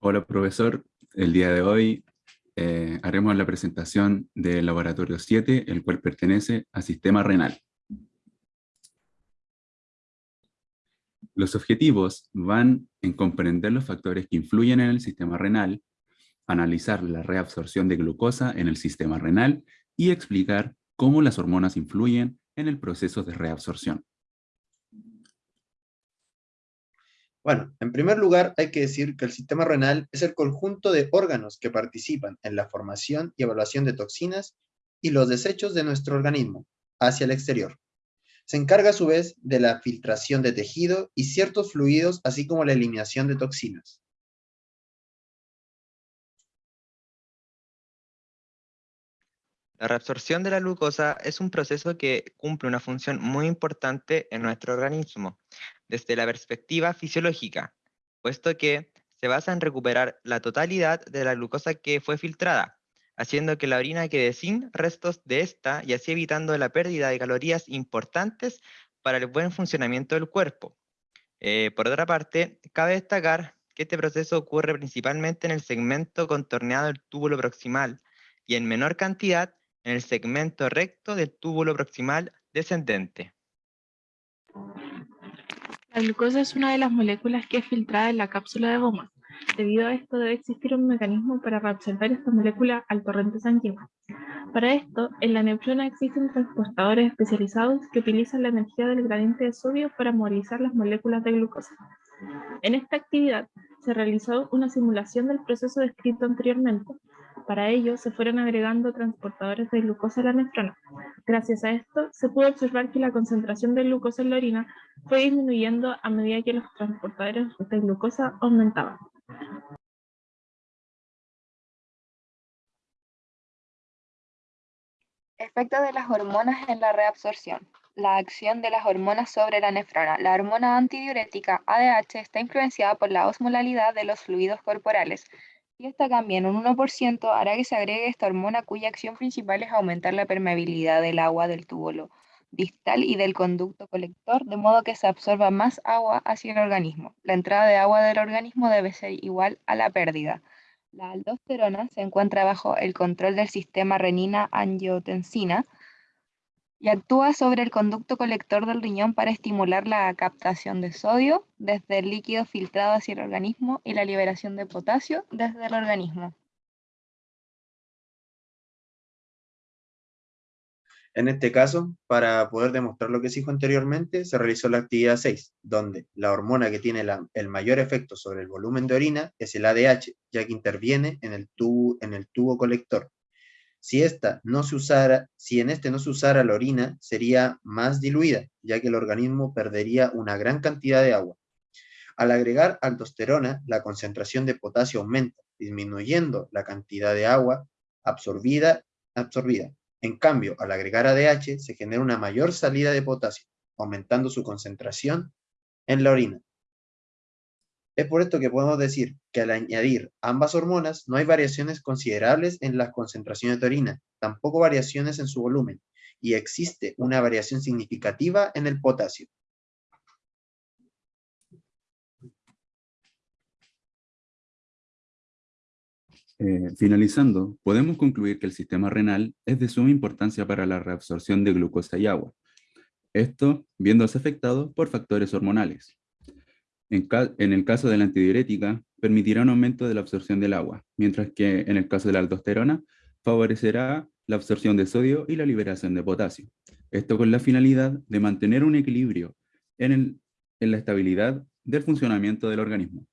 Hola profesor, el día de hoy eh, haremos la presentación del laboratorio 7, el cual pertenece al sistema renal. Los objetivos van en comprender los factores que influyen en el sistema renal, analizar la reabsorción de glucosa en el sistema renal y explicar cómo las hormonas influyen en el proceso de reabsorción. Bueno, en primer lugar hay que decir que el sistema renal es el conjunto de órganos que participan en la formación y evaluación de toxinas y los desechos de nuestro organismo hacia el exterior. Se encarga a su vez de la filtración de tejido y ciertos fluidos, así como la eliminación de toxinas. La reabsorción de la glucosa es un proceso que cumple una función muy importante en nuestro organismo, desde la perspectiva fisiológica, puesto que se basa en recuperar la totalidad de la glucosa que fue filtrada, haciendo que la orina quede sin restos de esta y así evitando la pérdida de calorías importantes para el buen funcionamiento del cuerpo. Eh, por otra parte, cabe destacar que este proceso ocurre principalmente en el segmento contorneado del túbulo proximal y en menor cantidad en el segmento recto del túbulo proximal descendente. La glucosa es una de las moléculas que es filtrada en la cápsula de Bowman. Debido a esto debe existir un mecanismo para reabsorber esta molécula al torrente sanguíneo. Para esto, en la nefrona existen transportadores especializados que utilizan la energía del gradiente de sodio para movilizar las moléculas de glucosa. En esta actividad se realizó una simulación del proceso descrito anteriormente, para ello, se fueron agregando transportadores de glucosa a la nefrona. Gracias a esto, se pudo observar que la concentración de glucosa en la orina fue disminuyendo a medida que los transportadores de glucosa aumentaban. Efecto de las hormonas en la reabsorción. La acción de las hormonas sobre la nefrona. La hormona antidiurética ADH está influenciada por la osmolalidad de los fluidos corporales, si esta cambia en un 1%, hará que se agregue esta hormona cuya acción principal es aumentar la permeabilidad del agua del túbulo distal y del conducto colector, de modo que se absorba más agua hacia el organismo. La entrada de agua del organismo debe ser igual a la pérdida. La aldosterona se encuentra bajo el control del sistema renina-angiotensina, y actúa sobre el conducto colector del riñón para estimular la captación de sodio desde el líquido filtrado hacia el organismo y la liberación de potasio desde el organismo. En este caso, para poder demostrar lo que se dijo anteriormente, se realizó la actividad 6, donde la hormona que tiene el mayor efecto sobre el volumen de orina es el ADH, ya que interviene en el en el tubo colector, si, esta no se usara, si en este no se usara la orina, sería más diluida, ya que el organismo perdería una gran cantidad de agua. Al agregar aldosterona, la concentración de potasio aumenta, disminuyendo la cantidad de agua absorbida. absorbida. En cambio, al agregar ADH, se genera una mayor salida de potasio, aumentando su concentración en la orina. Es por esto que podemos decir que al añadir ambas hormonas no hay variaciones considerables en las concentraciones de orina, tampoco variaciones en su volumen, y existe una variación significativa en el potasio. Eh, finalizando, podemos concluir que el sistema renal es de suma importancia para la reabsorción de glucosa y agua. Esto viéndose afectado por factores hormonales. En, el caso de la antidiurética, permitirá un aumento de la absorción del agua, mientras que en el caso de la aldosterona, favorecerá la absorción de sodio y la liberación de potasio. Esto con la finalidad de mantener un equilibrio en la estabilidad del funcionamiento del organismo.